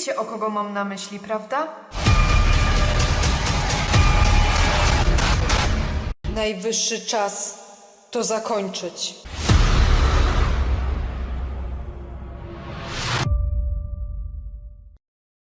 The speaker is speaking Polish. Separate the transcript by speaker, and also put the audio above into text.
Speaker 1: Wiecie, o kogo mam na myśli, prawda?
Speaker 2: Najwyższy czas to zakończyć.